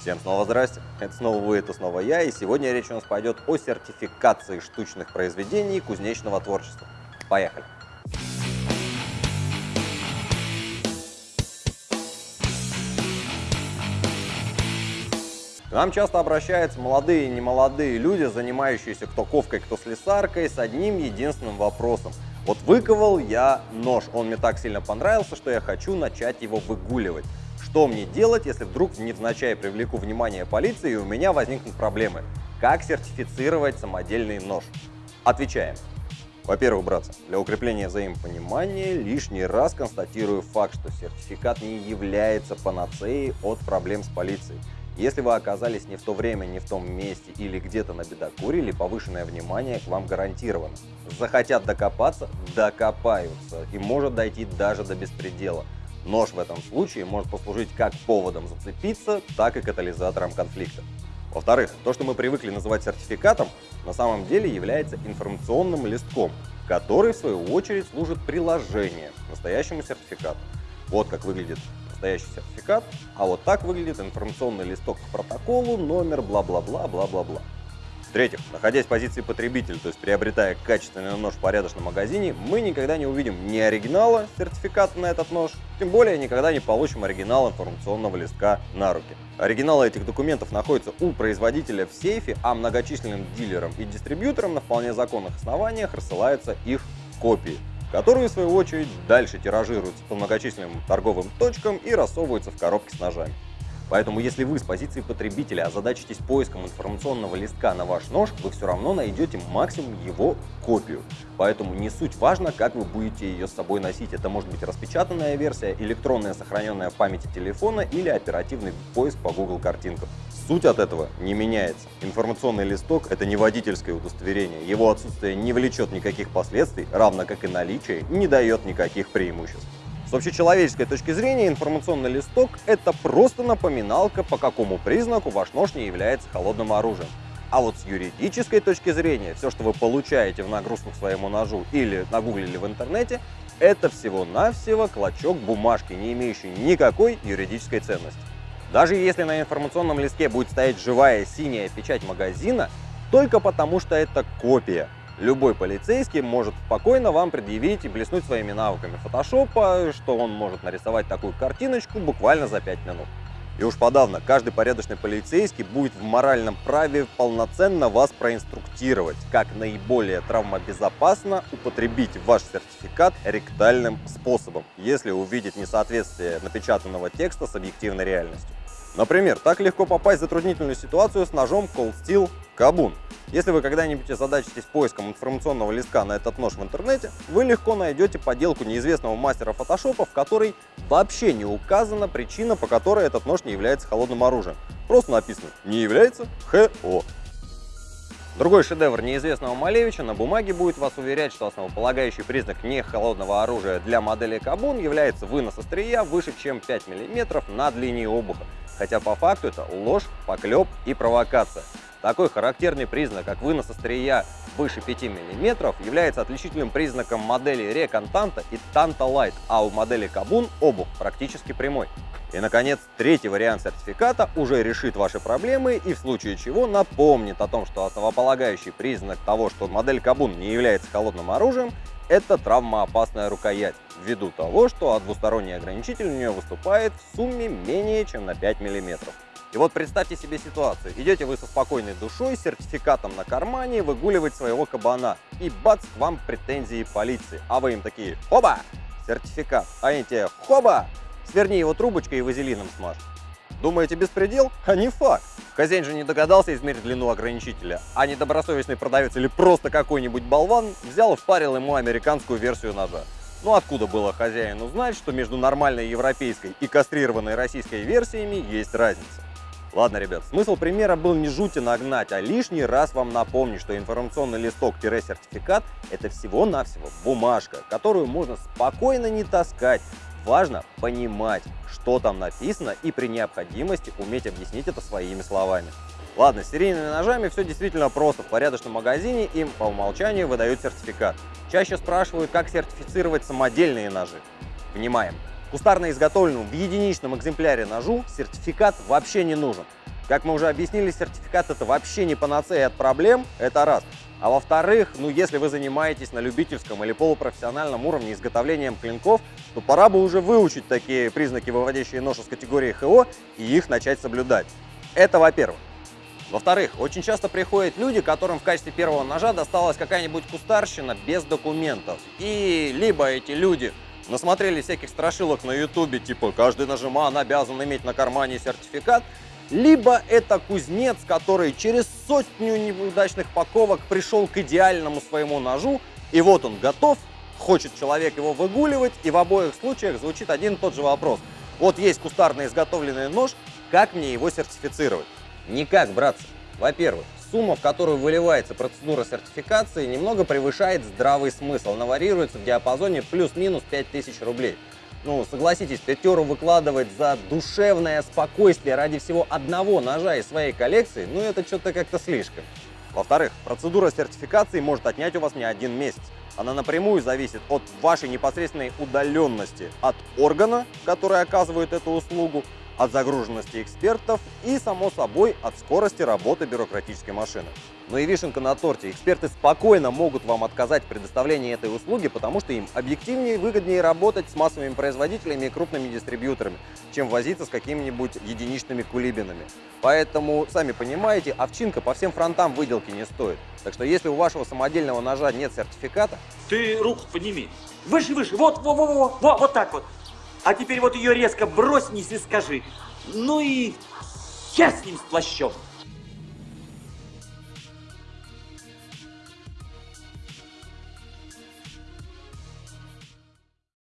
Всем снова здрасте, это снова вы, это снова я, и сегодня речь у нас пойдет о сертификации штучных произведений кузнечного творчества. Поехали! К нам часто обращаются молодые и немолодые люди, занимающиеся кто ковкой, кто слесаркой, с одним единственным вопросом. Вот выковал я нож, он мне так сильно понравился, что я хочу начать его выгуливать. Что мне делать, если вдруг невзначай привлеку внимание полиции и у меня возникнут проблемы? Как сертифицировать самодельный нож? Отвечаем. Во-первых, братцы, для укрепления взаимопонимания лишний раз констатирую факт, что сертификат не является панацеей от проблем с полицией. Если вы оказались не в то время, не в том месте или где-то на бедокурили, повышенное внимание к вам гарантировано. Захотят докопаться – докопаются и может дойти даже до беспредела. Нож в этом случае может послужить как поводом зацепиться, так и катализатором конфликта. Во-вторых, то, что мы привыкли называть сертификатом, на самом деле является информационным листком, который в свою очередь служит приложением настоящему сертификату. Вот как выглядит настоящий сертификат, а вот так выглядит информационный листок к протоколу, номер, бла-бла-бла, бла-бла-бла. В-третьих, находясь в позиции потребителя, то есть приобретая качественный нож в порядочном магазине, мы никогда не увидим ни оригинала сертификата на этот нож, тем более никогда не получим оригинал информационного листка на руки. Оригиналы этих документов находятся у производителя в сейфе, а многочисленным дилерам и дистрибьюторам на вполне законных основаниях рассылаются их копии которые, в свою очередь, дальше тиражируются по многочисленным торговым точкам и рассовываются в коробки с ножами. Поэтому если вы с позиции потребителя озадачитесь поиском информационного листка на ваш нож, вы все равно найдете максимум его копию. Поэтому не суть важно, как вы будете ее с собой носить. Это может быть распечатанная версия, электронная сохраненная в памяти телефона или оперативный поиск по Google картинкам. Суть от этого не меняется. Информационный листок – это не водительское удостоверение. Его отсутствие не влечет никаких последствий, равно как и наличие не дает никаких преимуществ. С общечеловеческой точки зрения информационный листок – это просто напоминалка, по какому признаку ваш нож не является холодным оружием. А вот с юридической точки зрения, все, что вы получаете в нагрузку к своему ножу или нагуглили в интернете, это всего-навсего клочок бумажки, не имеющий никакой юридической ценности. Даже если на информационном листке будет стоять живая синяя печать магазина, только потому что это копия – любой полицейский может спокойно вам предъявить и блеснуть своими навыками фотошопа, что он может нарисовать такую картиночку буквально за 5 минут. И уж подавно, каждый порядочный полицейский будет в моральном праве полноценно вас проинструктировать, как наиболее травмобезопасно употребить ваш сертификат ректальным способом, если увидит несоответствие напечатанного текста с объективной реальностью. Например, так легко попасть в затруднительную ситуацию с ножом Cold Steel Kabun. Если вы когда-нибудь озадачитесь поиском информационного листка на этот нож в интернете, вы легко найдете поделку неизвестного мастера фотошопа, в которой вообще не указана причина, по которой этот нож не является холодным оружием. Просто написано «не является ХО». Другой шедевр неизвестного Малевича на бумаге будет вас уверять, что основополагающий признак не холодного оружия для модели Кабун является вынос острия выше, чем 5 мм над линией обуха. Хотя по факту это ложь, поклеп и провокация. Такой характерный признак, как вынос острия выше 5 мм, является отличительным признаком модели Реконтанта и Танта Light, а у модели Кабун обух практически прямой. И, наконец, третий вариант сертификата уже решит ваши проблемы и в случае чего напомнит о том, что основополагающий признак того, что модель Кабун не является холодным оружием, это травмоопасная рукоять, ввиду того, что двусторонний ограничитель у нее выступает в сумме менее чем на 5 миллиметров. И вот представьте себе ситуацию. Идете вы со спокойной душой, сертификатом на кармане, выгуливать своего кабана. И бац, вам претензии полиции. А вы им такие, хоба, сертификат. А они тебе, хоба, сверни его трубочкой и вазелином смажь. Думаете, беспредел? А не факт. Хозяин же не догадался измерить длину ограничителя, а недобросовестный продавец или просто какой-нибудь болван взял и впарил ему американскую версию ножа. Ну откуда было хозяину знать, что между нормальной европейской и кастрированной российской версиями есть разница? Ладно, ребят, смысл примера был не жути нагнать, а лишний раз вам напомнить, что информационный листок-сертификат это всего-навсего бумажка, которую можно спокойно не таскать. Важно понимать, что там написано и при необходимости уметь объяснить это своими словами. Ладно, с серийными ножами все действительно просто. В порядочном магазине им по умолчанию выдают сертификат. Чаще спрашивают, как сертифицировать самодельные ножи. Внимаем! Кустарно изготовленному в единичном экземпляре ножу сертификат вообще не нужен. Как мы уже объяснили, сертификат это вообще не панацея от проблем, это раз. А во-вторых, ну если вы занимаетесь на любительском или полупрофессиональном уровне изготовлением клинков, то пора бы уже выучить такие признаки, выводящие нож из категории ХО, и их начать соблюдать. Это во-первых. Во-вторых, очень часто приходят люди, которым в качестве первого ножа досталась какая-нибудь кустарщина без документов. И либо эти люди насмотрели всяких страшилок на ютубе, типа каждый нажиман обязан иметь на кармане сертификат, либо это кузнец, который через сотню неудачных паковок пришел к идеальному своему ножу, и вот он готов, хочет человек его выгуливать, и в обоих случаях звучит один и тот же вопрос. Вот есть кустарно изготовленный нож, как мне его сертифицировать? Никак, братцы. Во-первых, сумма, в которую выливается процедура сертификации, немного превышает здравый смысл. Она варьируется в диапазоне плюс-минус 5000 рублей ну, согласитесь, пятеру выкладывать за душевное спокойствие ради всего одного ножа из своей коллекции, ну, это что-то как-то слишком. Во-вторых, процедура сертификации может отнять у вас не один месяц. Она напрямую зависит от вашей непосредственной удаленности от органа, который оказывает эту услугу, от загруженности экспертов и, само собой, от скорости работы бюрократической машины. Но и вишенка на торте. Эксперты спокойно могут вам отказать в предоставлении этой услуги, потому что им объективнее и выгоднее работать с массовыми производителями и крупными дистрибьюторами, чем возиться с какими-нибудь единичными кулибинами. Поэтому, сами понимаете, овчинка по всем фронтам выделки не стоит. Так что если у вашего самодельного ножа нет сертификата... Ты руку подними. Выше, выше. Вот, вот, вот, вот, вот, вот так вот. А теперь вот ее резко брось вниз и скажи. Ну и хер с ним с плащом.